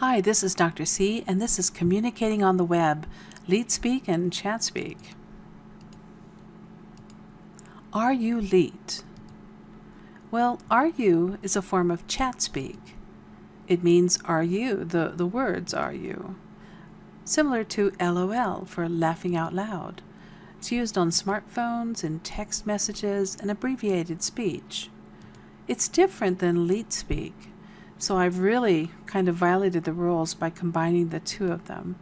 Hi, this is Dr. C, and this is Communicating on the Web, LeetSpeak and ChatSpeak. Are you Leet? Well, are you is a form of ChatSpeak. It means are you, the, the words are you. Similar to LOL for laughing out loud. It's used on smartphones, in text messages, and abbreviated speech. It's different than LeetSpeak, so I've really kind of violated the rules by combining the two of them.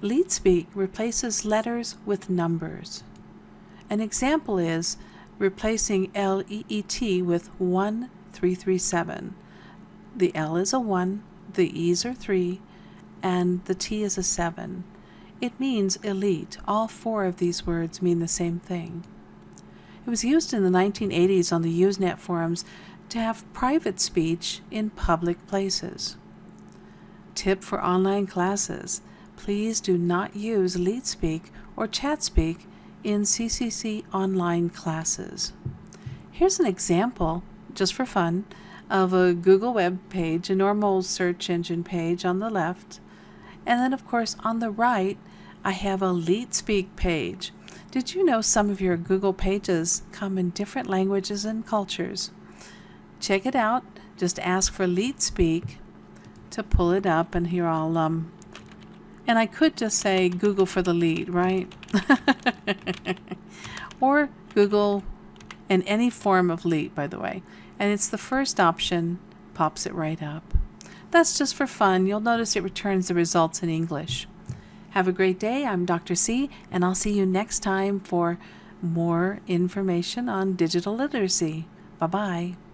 LeetSpeak replaces letters with numbers. An example is replacing LEET with 1337. The L is a 1, the E's are 3, and the T is a 7. It means elite. All four of these words mean the same thing. It was used in the 1980s on the Usenet forums to have private speech in public places. Tip for online classes. Please do not use LeetSpeak or ChatSpeak in CCC online classes. Here's an example, just for fun, of a Google web page, a normal search engine page on the left, and then of course on the right I have a LeetSpeak page. Did you know some of your Google pages come in different languages and cultures? Check it out. Just ask for Leet Speak to pull it up and here I'll um and I could just say Google for the leet, right? or Google in any form of leet, by the way. And it's the first option, pops it right up. That's just for fun. You'll notice it returns the results in English. Have a great day. I'm Dr. C, and I'll see you next time for more information on digital literacy. Bye bye.